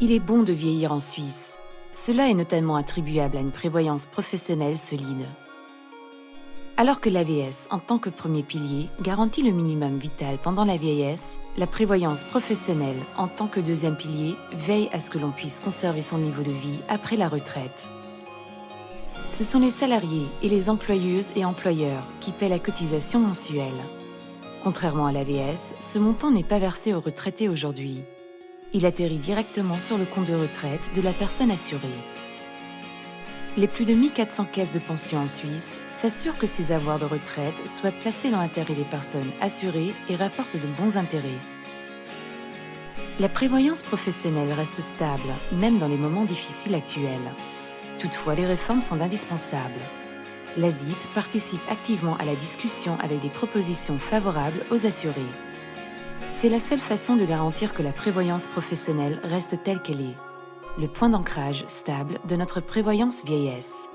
Il est bon de vieillir en Suisse. Cela est notamment attribuable à une prévoyance professionnelle solide. Alors que l'AVS, en tant que premier pilier, garantit le minimum vital pendant la vieillesse, la prévoyance professionnelle, en tant que deuxième pilier, veille à ce que l'on puisse conserver son niveau de vie après la retraite. Ce sont les salariés et les employeuses et employeurs qui paient la cotisation mensuelle. Contrairement à l'AVS, ce montant n'est pas versé aux retraités aujourd'hui. Il atterrit directement sur le compte de retraite de la personne assurée. Les plus de 1400 caisses de pension en Suisse s'assurent que ces avoirs de retraite soient placés dans l'intérêt des personnes assurées et rapportent de bons intérêts. La prévoyance professionnelle reste stable, même dans les moments difficiles actuels. Toutefois, les réformes sont indispensables. La ZIP participe activement à la discussion avec des propositions favorables aux assurés. C'est la seule façon de garantir que la prévoyance professionnelle reste telle qu'elle est le point d'ancrage stable de notre prévoyance vieillesse.